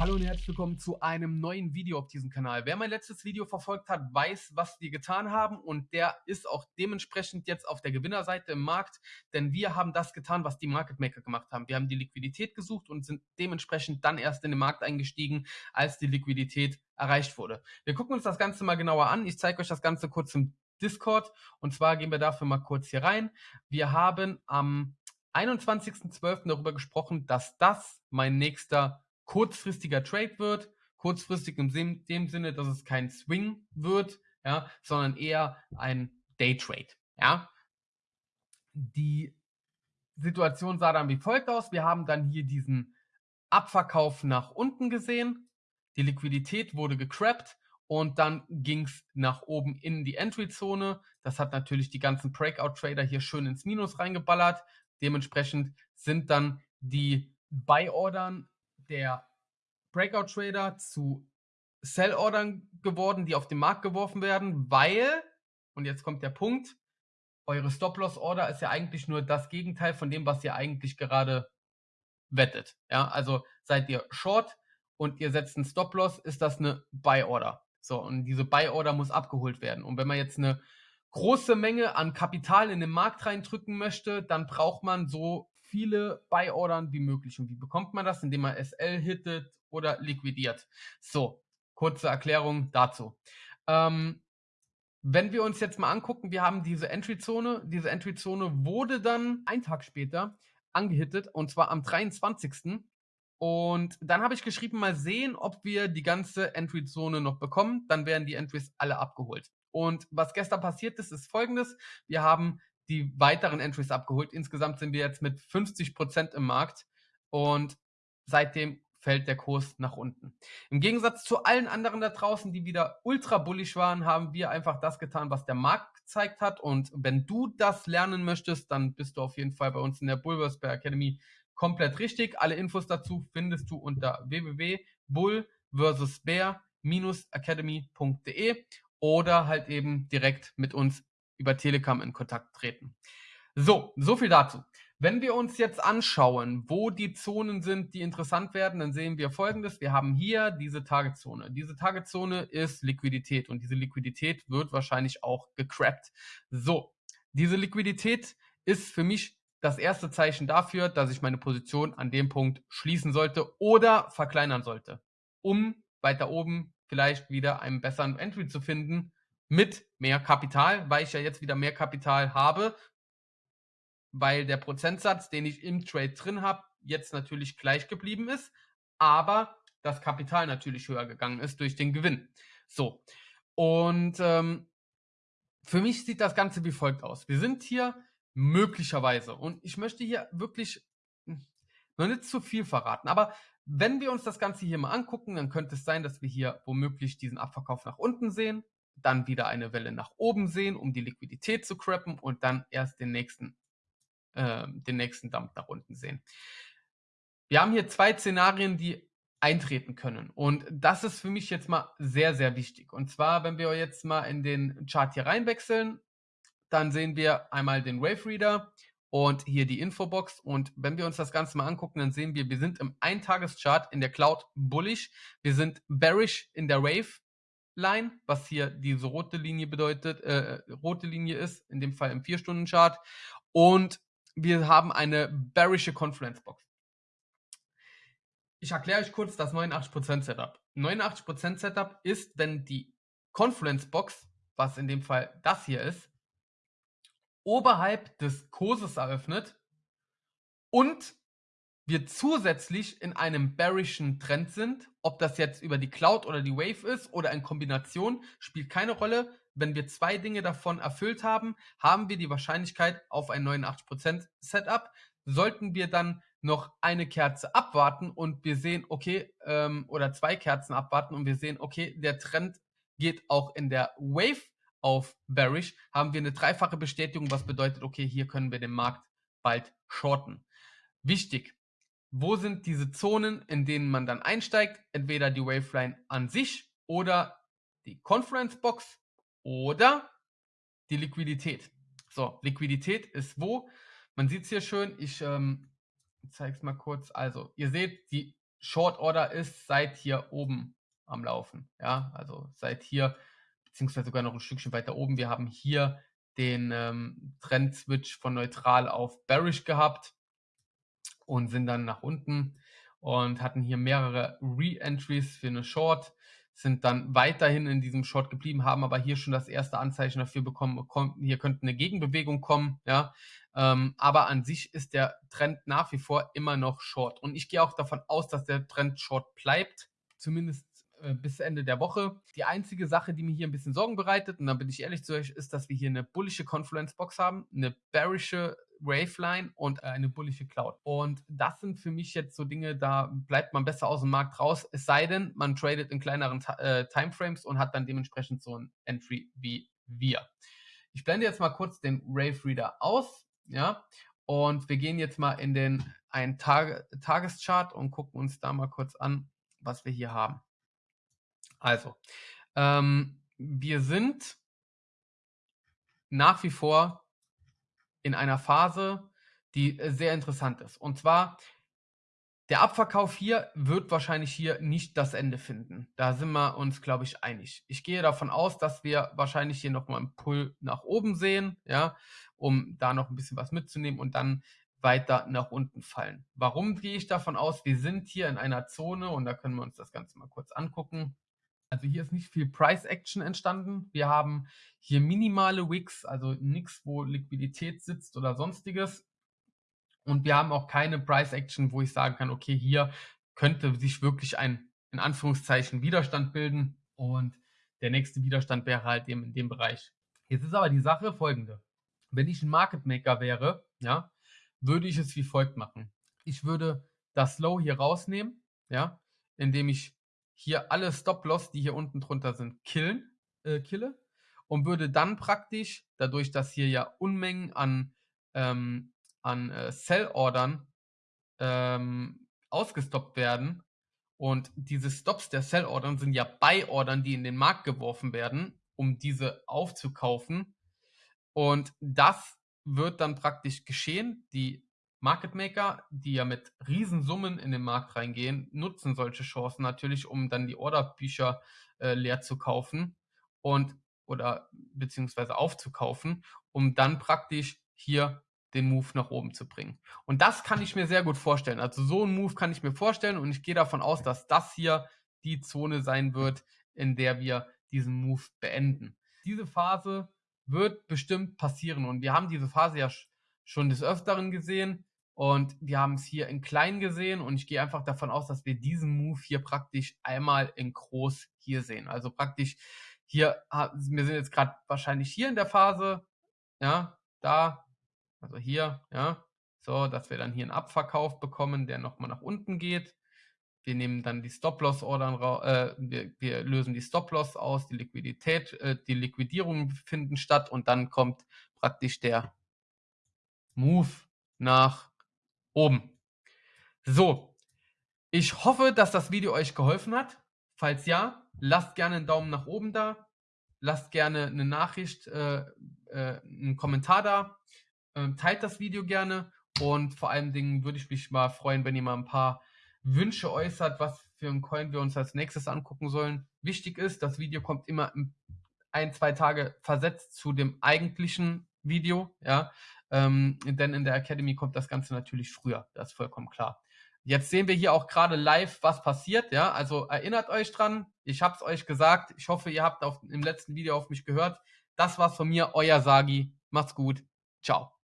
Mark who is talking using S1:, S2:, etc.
S1: Hallo und herzlich willkommen zu einem neuen Video auf diesem Kanal. Wer mein letztes Video verfolgt hat, weiß, was wir getan haben und der ist auch dementsprechend jetzt auf der Gewinnerseite im Markt, denn wir haben das getan, was die Market Maker gemacht haben. Wir haben die Liquidität gesucht und sind dementsprechend dann erst in den Markt eingestiegen, als die Liquidität erreicht wurde. Wir gucken uns das Ganze mal genauer an. Ich zeige euch das Ganze kurz im Discord und zwar gehen wir dafür mal kurz hier rein. Wir haben am 21.12. darüber gesprochen, dass das mein nächster kurzfristiger Trade wird. Kurzfristig im dem Sinne, dass es kein Swing wird, ja, sondern eher ein Day Trade. Ja. Die Situation sah dann wie folgt aus. Wir haben dann hier diesen Abverkauf nach unten gesehen. Die Liquidität wurde gecrappt und dann ging es nach oben in die Entry-Zone. Das hat natürlich die ganzen Breakout-Trader hier schön ins Minus reingeballert. Dementsprechend sind dann die Buy-Ordern der Breakout-Trader zu Sell-Ordern geworden, die auf den Markt geworfen werden, weil, und jetzt kommt der Punkt, eure Stop-Loss-Order ist ja eigentlich nur das Gegenteil von dem, was ihr eigentlich gerade wettet. Ja, also seid ihr Short und ihr setzt einen Stop-Loss, ist das eine Buy-Order. So, und diese Buy-Order muss abgeholt werden. Und wenn man jetzt eine große Menge an Kapital in den Markt reindrücken möchte, dann braucht man so viele Buy-Ordern wie möglich. Und wie bekommt man das? Indem man SL hittet oder liquidiert. So, kurze Erklärung dazu. Ähm, wenn wir uns jetzt mal angucken, wir haben diese Entry-Zone. Diese Entry-Zone wurde dann einen Tag später angehittet und zwar am 23. Und dann habe ich geschrieben, mal sehen, ob wir die ganze Entry-Zone noch bekommen. Dann werden die Entries alle abgeholt. Und was gestern passiert ist, ist folgendes. Wir haben die weiteren Entries abgeholt. Insgesamt sind wir jetzt mit 50% im Markt und seitdem fällt der Kurs nach unten. Im Gegensatz zu allen anderen da draußen, die wieder ultra bullish waren, haben wir einfach das getan, was der Markt gezeigt hat. Und wenn du das lernen möchtest, dann bist du auf jeden Fall bei uns in der Bulvers Bear Academy komplett richtig. Alle Infos dazu findest du unter www.bull-bear-academy.de oder halt eben direkt mit uns über Telegram in Kontakt treten. So, so viel dazu. Wenn wir uns jetzt anschauen, wo die Zonen sind, die interessant werden, dann sehen wir folgendes. Wir haben hier diese Targetzone. Diese Targetzone ist Liquidität und diese Liquidität wird wahrscheinlich auch gecrappt. So, diese Liquidität ist für mich das erste Zeichen dafür, dass ich meine Position an dem Punkt schließen sollte oder verkleinern sollte, um weiter oben vielleicht wieder einen besseren Entry zu finden mit mehr Kapital, weil ich ja jetzt wieder mehr Kapital habe, weil der Prozentsatz, den ich im Trade drin habe, jetzt natürlich gleich geblieben ist, aber das Kapital natürlich höher gegangen ist durch den Gewinn. So, und ähm, für mich sieht das Ganze wie folgt aus. Wir sind hier möglicherweise, und ich möchte hier wirklich noch nicht zu viel verraten, aber wenn wir uns das Ganze hier mal angucken, dann könnte es sein, dass wir hier womöglich diesen Abverkauf nach unten sehen dann wieder eine Welle nach oben sehen, um die Liquidität zu crappen und dann erst den nächsten, äh, den nächsten Dump nach unten sehen. Wir haben hier zwei Szenarien, die eintreten können. Und das ist für mich jetzt mal sehr, sehr wichtig. Und zwar, wenn wir jetzt mal in den Chart hier reinwechseln, dann sehen wir einmal den Wave Reader und hier die Infobox. Und wenn wir uns das Ganze mal angucken, dann sehen wir, wir sind im Eintageschart in der Cloud bullish. Wir sind bearish in der Wave Line, was hier diese rote Linie bedeutet, äh, rote Linie ist, in dem Fall im 4-Stunden-Chart. Und wir haben eine bearische Confluence Box. Ich erkläre euch kurz das 89% Setup. 89% Setup ist, wenn die Confluence Box, was in dem Fall das hier ist, oberhalb des Kurses eröffnet und wir zusätzlich in einem bearischen Trend sind. Ob das jetzt über die Cloud oder die Wave ist oder in Kombination, spielt keine Rolle. Wenn wir zwei Dinge davon erfüllt haben, haben wir die Wahrscheinlichkeit auf ein 89% Setup. Sollten wir dann noch eine Kerze abwarten und wir sehen, okay, ähm, oder zwei Kerzen abwarten und wir sehen, okay, der Trend geht auch in der Wave auf bearish, haben wir eine dreifache Bestätigung, was bedeutet, okay, hier können wir den Markt bald shorten. Wichtig, wo sind diese Zonen, in denen man dann einsteigt? Entweder die Waveline an sich oder die Conference Box oder die Liquidität. So, Liquidität ist wo? Man sieht es hier schön. Ich ähm, zeige es mal kurz. Also, ihr seht, die Short Order ist seit hier oben am Laufen. Ja, also seit hier, beziehungsweise sogar noch ein Stückchen weiter oben. Wir haben hier den ähm, Trend-Switch von neutral auf bearish gehabt und sind dann nach unten und hatten hier mehrere Re-Entries für eine Short, sind dann weiterhin in diesem Short geblieben, haben aber hier schon das erste Anzeichen dafür bekommen, hier könnte eine Gegenbewegung kommen, ja, ähm, aber an sich ist der Trend nach wie vor immer noch Short und ich gehe auch davon aus, dass der Trend Short bleibt, zumindest äh, bis Ende der Woche. Die einzige Sache, die mir hier ein bisschen Sorgen bereitet, und da bin ich ehrlich zu euch, ist, dass wir hier eine bullische Confluence Box haben, eine bearische Waveline und eine bullische Cloud. Und das sind für mich jetzt so Dinge, da bleibt man besser aus dem Markt raus, es sei denn, man tradet in kleineren äh, Timeframes und hat dann dementsprechend so ein Entry wie wir. Ich blende jetzt mal kurz den Rave Reader aus, ja, und wir gehen jetzt mal in den einen Tage, Tageschart und gucken uns da mal kurz an, was wir hier haben. Also, ähm, wir sind nach wie vor in einer Phase, die äh, sehr interessant ist. Und zwar, der Abverkauf hier wird wahrscheinlich hier nicht das Ende finden. Da sind wir uns, glaube ich, einig. Ich gehe davon aus, dass wir wahrscheinlich hier nochmal einen Pull nach oben sehen, ja, um da noch ein bisschen was mitzunehmen und dann weiter nach unten fallen. Warum gehe ich davon aus? Wir sind hier in einer Zone und da können wir uns das Ganze mal kurz angucken. Also hier ist nicht viel Price Action entstanden. Wir haben hier minimale Wicks, also nichts, wo Liquidität sitzt oder sonstiges. Und wir haben auch keine Price Action, wo ich sagen kann, okay, hier könnte sich wirklich ein, in Anführungszeichen, Widerstand bilden. Und der nächste Widerstand wäre halt eben in dem Bereich. Jetzt ist aber die Sache folgende. Wenn ich ein Market Maker wäre, ja, würde ich es wie folgt machen. Ich würde das Low hier rausnehmen, ja, indem ich hier alle Stop-Loss, die hier unten drunter sind, killen, äh, kille und würde dann praktisch, dadurch, dass hier ja Unmengen an, ähm, an äh, Sell-Ordern ähm, ausgestoppt werden und diese Stops der Sell-Ordern sind ja Buy-Ordern, die in den Markt geworfen werden, um diese aufzukaufen und das wird dann praktisch geschehen. Die Market Maker, die ja mit Riesensummen in den Markt reingehen, nutzen solche Chancen natürlich, um dann die Orderbücher äh, leer zu kaufen und oder beziehungsweise aufzukaufen, um dann praktisch hier den Move nach oben zu bringen. Und das kann ich mir sehr gut vorstellen. Also so einen Move kann ich mir vorstellen und ich gehe davon aus, dass das hier die Zone sein wird, in der wir diesen Move beenden. Diese Phase wird bestimmt passieren und wir haben diese Phase ja schon des Öfteren gesehen. Und wir haben es hier in klein gesehen und ich gehe einfach davon aus, dass wir diesen Move hier praktisch einmal in groß hier sehen. Also praktisch hier, wir sind jetzt gerade wahrscheinlich hier in der Phase, ja, da, also hier, ja, so, dass wir dann hier einen Abverkauf bekommen, der nochmal nach unten geht. Wir nehmen dann die Stop-Loss-Ordern, äh, wir, wir, lösen die Stop-Loss aus, die Liquidität, äh, die Liquidierungen finden statt und dann kommt praktisch der Move nach oben. So, ich hoffe, dass das Video euch geholfen hat. Falls ja, lasst gerne einen Daumen nach oben da, lasst gerne eine Nachricht, äh, äh, einen Kommentar da, äh, teilt das Video gerne und vor allen Dingen würde ich mich mal freuen, wenn ihr mal ein paar Wünsche äußert, was für ein Coin wir uns als nächstes angucken sollen. Wichtig ist, das Video kommt immer ein, zwei Tage versetzt zu dem eigentlichen Video, ja, ähm, denn in der Academy kommt das Ganze natürlich früher, das ist vollkommen klar. Jetzt sehen wir hier auch gerade live, was passiert, ja, also erinnert euch dran, ich habe es euch gesagt, ich hoffe, ihr habt auf, im letzten Video auf mich gehört. Das war's von mir, euer Sagi, macht's gut, ciao.